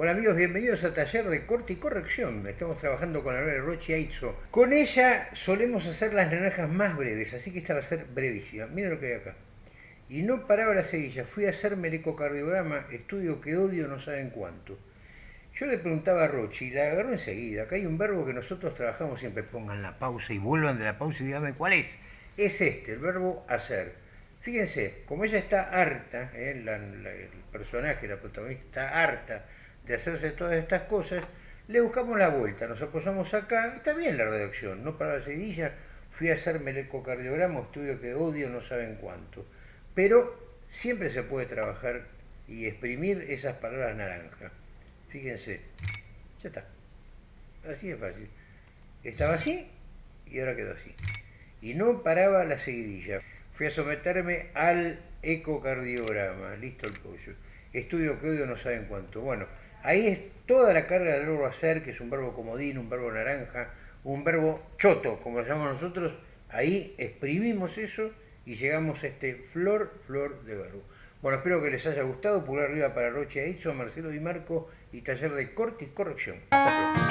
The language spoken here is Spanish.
Hola amigos, bienvenidos a Taller de Corte y Corrección. Estamos trabajando con la de Rochi Aitzo. Con ella solemos hacer las naranjas más breves, así que esta va a ser brevísima. Mira lo que hay acá. Y no paraba la seguilla, fui a hacerme el ecocardiograma, estudio que odio no saben cuánto. Yo le preguntaba a Rochi y la agarró enseguida. Acá hay un verbo que nosotros trabajamos siempre. Pongan la pausa y vuelvan de la pausa y díganme cuál es. Es este, el verbo hacer. Fíjense, como ella está harta, eh, el personaje, la protagonista, está harta de hacerse todas estas cosas, le buscamos la vuelta, nos apoyamos acá, está bien la redacción, no para la seguidilla, fui a hacerme el ecocardiograma, estudio que odio no saben cuánto, pero siempre se puede trabajar y exprimir esas palabras naranja. Fíjense, ya está, así es fácil. Estaba así y ahora quedó así. Y no paraba la seguidilla. Fui a someterme al ecocardiograma, listo el pollo. Estudio que odio no saben cuánto. Bueno, Ahí es toda la carga del verbo hacer, que es un verbo comodín, un verbo naranja, un verbo choto, como lo llamamos nosotros. Ahí exprimimos eso y llegamos a este flor, flor de verbo. Bueno, espero que les haya gustado. Pulgar arriba para Roche Aitzo, Marcelo Di Marco y Taller de Corte y Corrección. Hasta pronto.